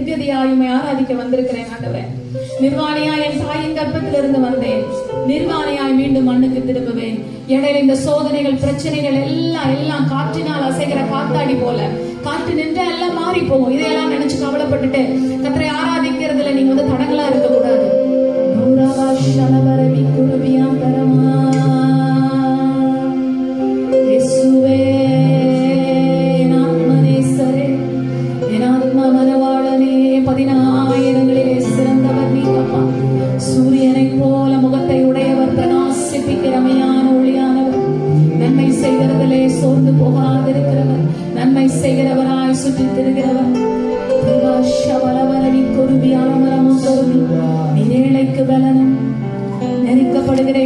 நித்தியதையாயுமை ஆராதிக்க வந்திருக்கிறேன் ஆண்டவர். நிர்வாணியா என் தாயின் கற்பத்திலிருந்து வந்தேன். நிர்வாணியாய் மீண்டும் மண்ணுக்கு திரும்புவேன். இடையில இந்த சோதனைகள் பிரச்சனைகள் எல்லாம் எல்லாம் காற்றினால் அசைகிற காத்தாடி போல. காற்று நின்று எல்லாம் மாறி போகும் இதையெல்லாம் நினைச்சு கவலைப்பட்டுட்டு கத்தரை ஆராதிக்கிறதுல நீங்க வந்து தடங்களா இருக்க விக்கிரமையான ஒளியானவர். நன்மை செய்கிறதிலே சோர்ந்து போகாதிருக்கிறவர். நன்மை செய்கிறவராய் சுற்றி திருகிறவர் நீரேழைக்கு பலனும் நெருக்கப்படுகிற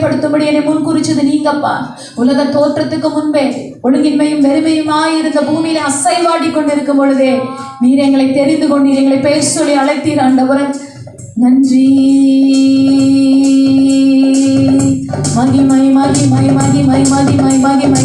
நிலைப்படுத்தும்படி என்னை முன்குறிச்சது நீங்கப்பா. உலக தோற்றத்துக்கு முன்பே ஒழுங்கின்மையும் வெறுமையுமாய் இருந்த பூமியில அசைவாடி கொண்டிருக்கும் பொழுதே நீர் எங்களை தெரிந்து கொண்டு எங்களை பேர் சொல்லி அழைத்தீர் ஆண்டவரன். நன்றி. மகிமை மகிமை மகிமை மகிமை மகிமை மகிமை.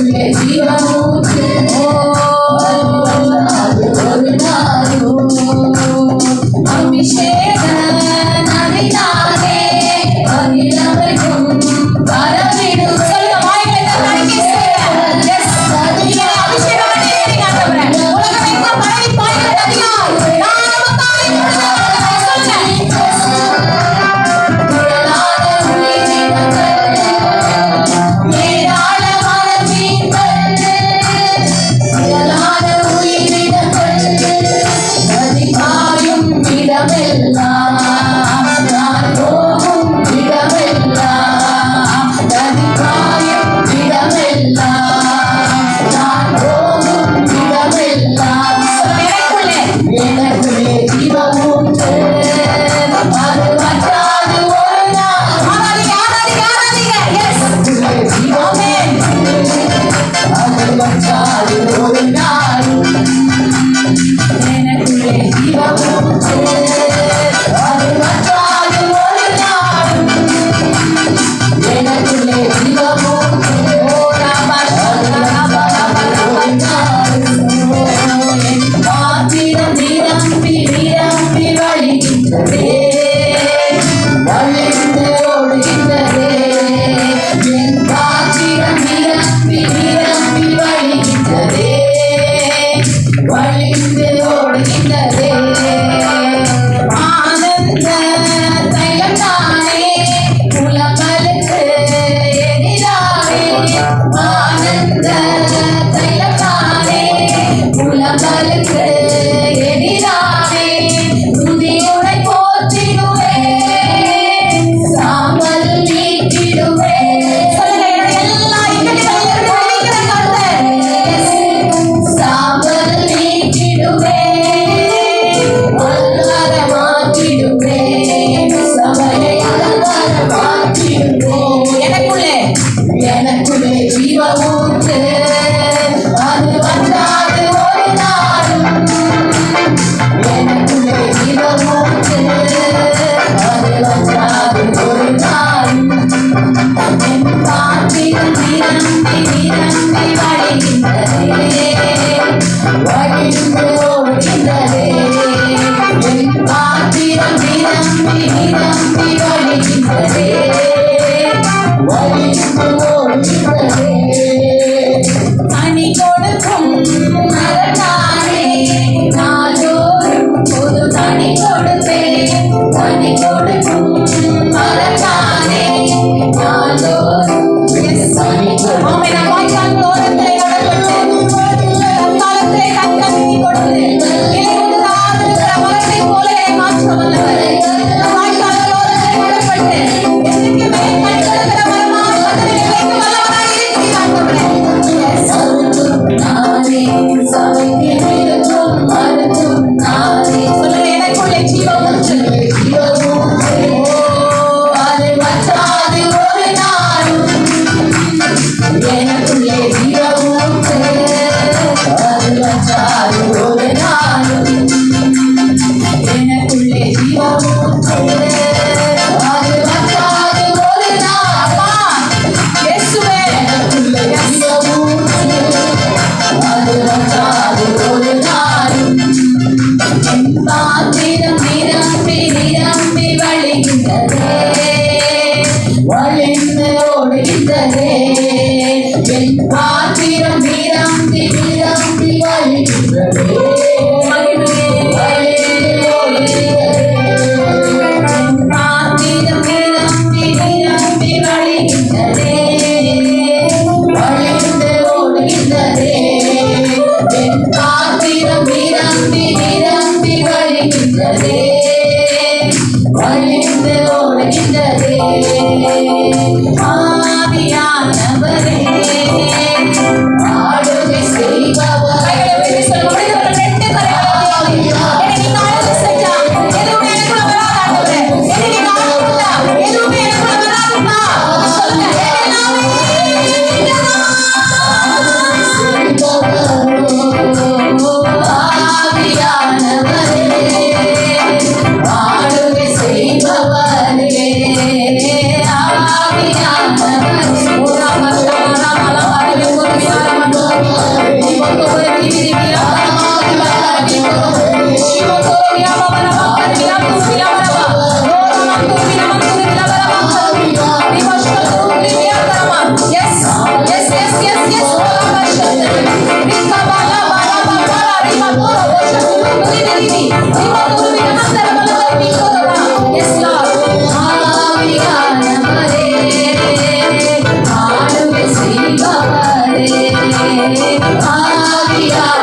impresiva Aadiya.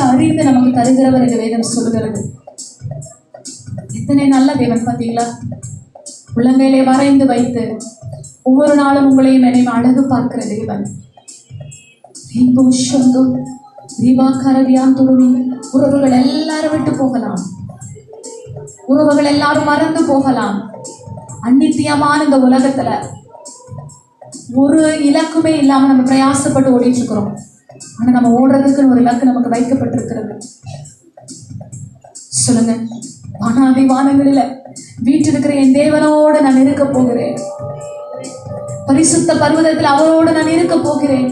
அறிந்து நமக்கு தருகிறவர் என்று வேதம் சொல்லுகிறது. எத்தனை நல்ல தேவன் பார்த்தீங்களா? உள்ளங்கையிலே வரைந்து வைத்து ஒவ்வொரு நாளும் உங்களையும் என்னையும் அழகு பார்க்கிற தேவன். தீபா கரவியான் துருவி உறவுகள் எல்லாரும் விட்டு போகலாம். உறவுகள் எல்லாரும் மறந்து போகலாம். அந்நித்தியமான இந்த உலகத்துல ஒரு இலக்குமே இல்லாம நம்ம பிரயாசப்பட்டு ஓடிட்டு இருக்கிறோம். ஆனால் நம்ம ஓடுறதுக்குன்னு ஒரு இலக்கு நமக்கு வைக்கப்பட்டிருக்கிறது. சொல்லுங்க. வானாதி வானங்களில வீட்டிருக்கிற என் தேவனோட நான் இருக்க போகிறேன். பரிசுத்த பருவதத்தில் அவரோடு நான் இருக்க போகிறேன்.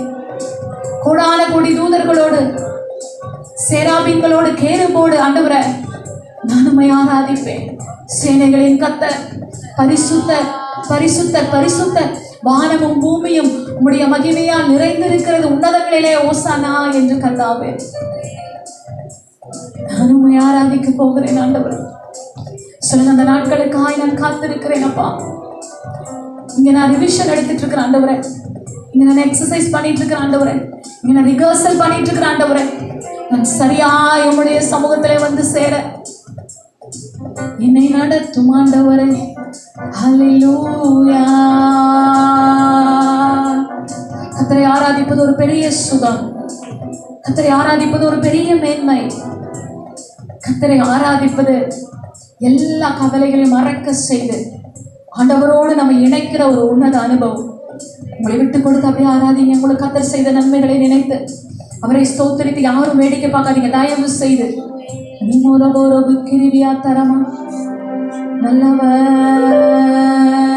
கோடான கோடி தூதர்களோடு சேராபிங்களோடு கேருபோடு ஆண்டவரை நானுமை ஆராதிப்பேன். சேனைகளின் கத்த பரிசுத்த பரிசுத்த பரிசுத்த வானமும் பூமியும் உம்முடைய மகிமையால் நிறைந்திருக்கிறது உன்னதங்களிலே ஓசானா என்று கர்த்தாவே. நான் உண்மை ஆராதிக்க போகிறேன் ஆண்டவர். சில அந்த நாட்களுக்காய் நான் காத்திருக்கிறேன் அப்பா. இங்க நான் ரிவிஷன் எடுத்துட்டு இருக்கிறேன் ஆண்டவரை. இங்கே நான் எக்ஸசைஸ் பண்ணிட்டு இருக்கிறேன் ஆண்டவரை. இங்கே நான் ரிகர்சல் பண்ணிட்டு இருக்கிறேன் ஆண்டவரை. நான் சரியா என்னுடைய சமூகத்திலே வந்து சேர. என்னை நடத்தும் ஆண்டவரை. ஹலோ கத்தரை ஆராதிப்பது ஒரு பெரிய சுகம். கத்தரை ஆராதிப்பது ஒரு பெரிய மேன்மை. கத்தரை ஆராதிப்பது எல்லா கவலைகளையும் மறக்க செய்து ஆண்டவரோடு நம்ம இணைக்கிற ஒரு உன்னத அனுபவம். உங்களை விட்டு கொடுத்து அப்படியே ஆராதிங்க. உங்களுக்கு கத்தர் செய்த நன்மைகளை நினைத்து அவரை ஸ்தோத்தரித்து யாரும் வேடிக்கை பார்க்காதீங்க. தயவு செய்து. நீ கிருவியா தரமா? நல்லவர்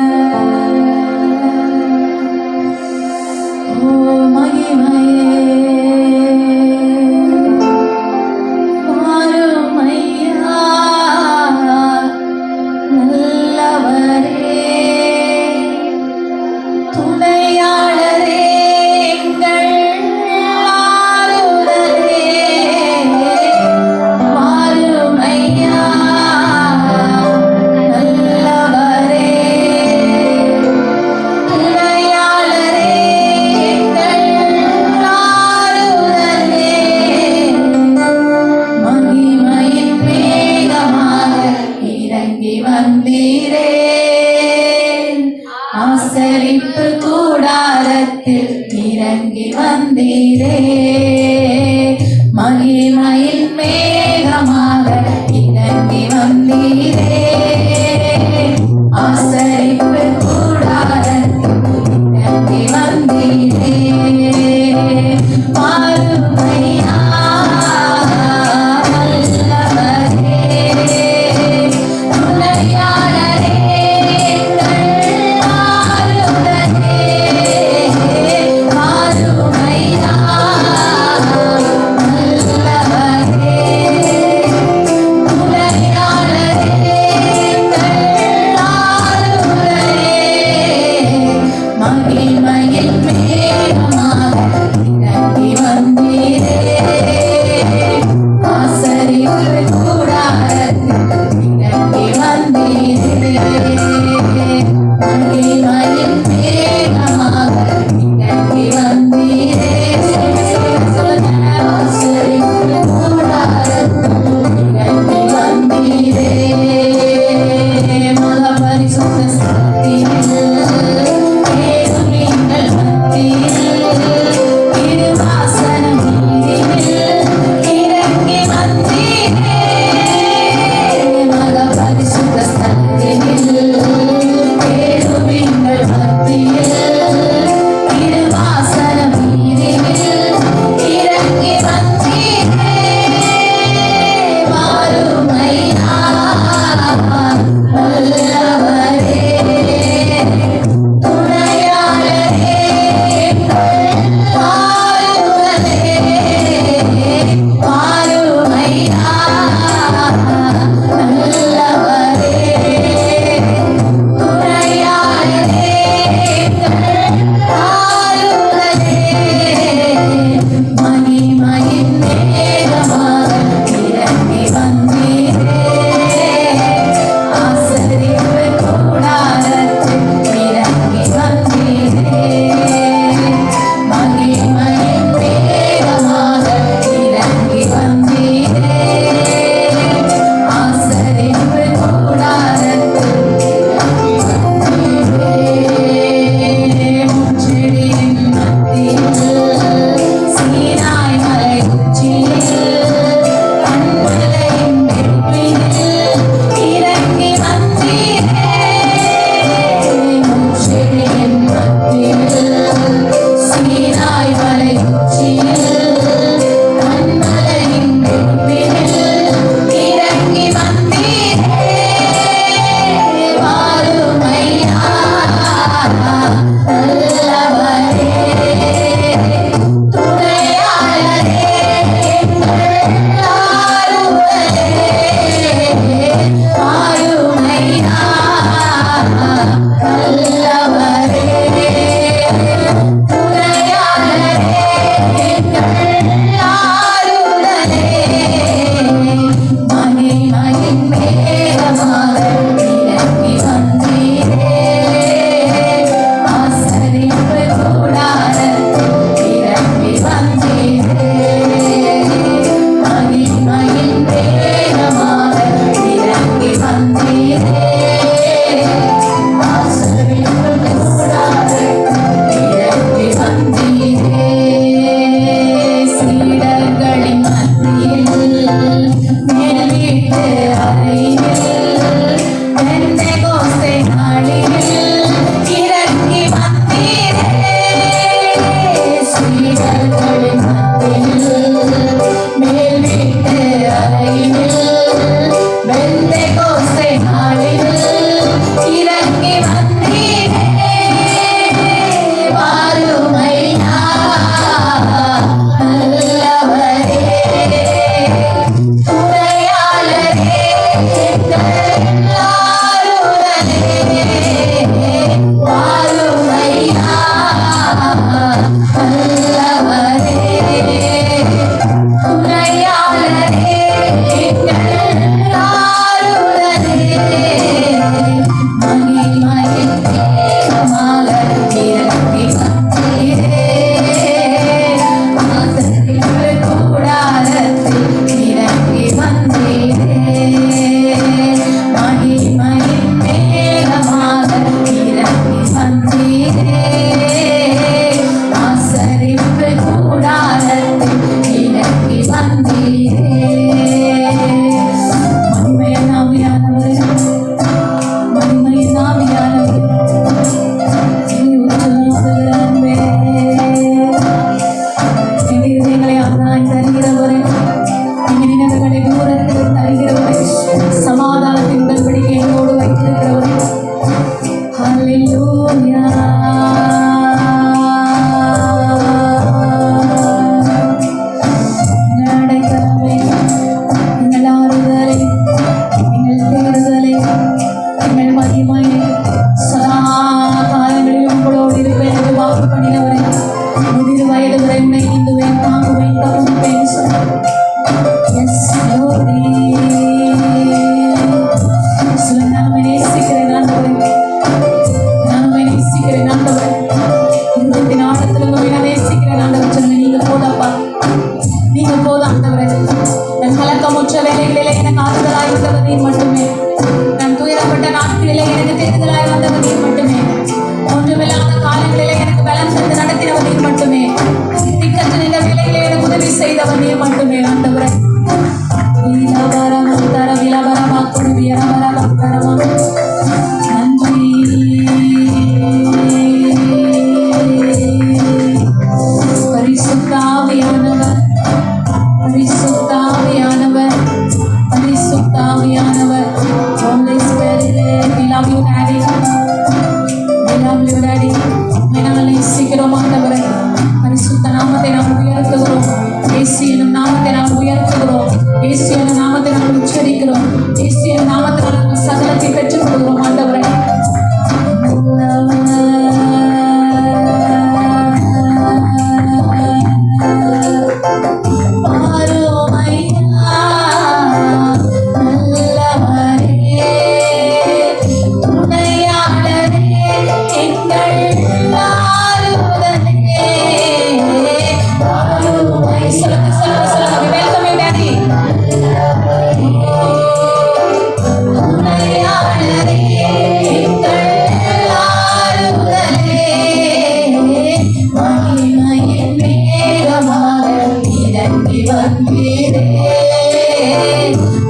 வந்தீரே ஆசரிப்பு கூடாரத்தில் இறங்கி வந்தீரே. மகிமை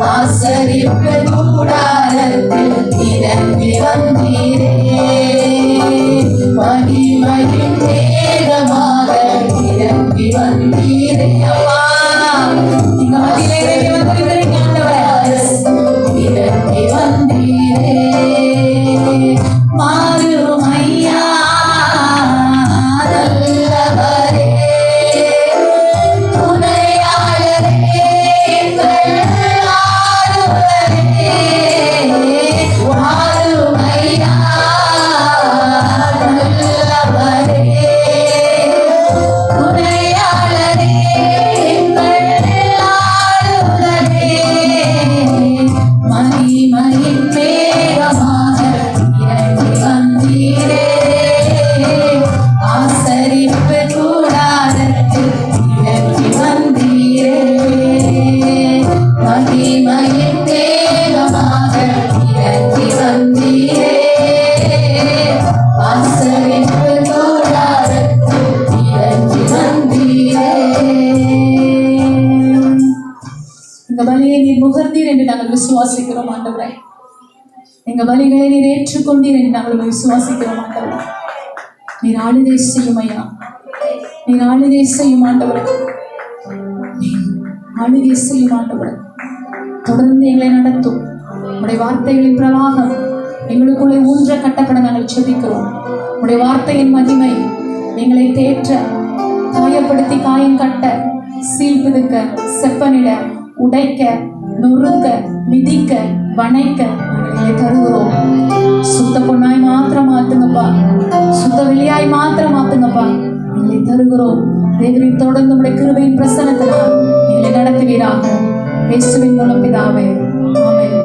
ஆசரிப்பேன் விசுவாசிக்கிறோம் ஆண்டவரே எங்க வழிகளை நீர் ஏற்றுக்கொண்டீர் என்று நாங்கள் விசுவாசிக்கிறோம் ஆண்டவரே நீர் ஆளுதே செய்யும் ஐயா. நீர் ஆளுதே செய்யும் ஆண்டவரே. ஆளுகை செய்யும் ஆண்டவரே. தொடர்ந்து எங்களை நடத்தும். உடைய வார்த்தைகளின் பிரவாகம் எங்களுக்குள்ளே ஊன்ற கட்டப்பட நாங்கள் செபிக்கிறோம். உடைய வார்த்தையின் மதிமை எங்களை தேற்ற காயப்படுத்தி காயம் கட்ட சீல் பிதுக்க செப்பனிட உடைக்க நொறுக்க மிதிக்க வணைக்க நாங்கள் தருகிறோம். சுத்த பொண்ணாய் மாத்திரம் மாத்துங்கப்பா சுத்த வெளியாய் மாத்திரம் மாத்துங்கப்பா எங்களை தருகிறோம். தேவரின் தொடர்ந்து உடைய கிருபையின் பிரசனத்தினால் எங்களை நடத்துவீராக. இயேசுவின் மூலம் பிதாவே. ஆமென்.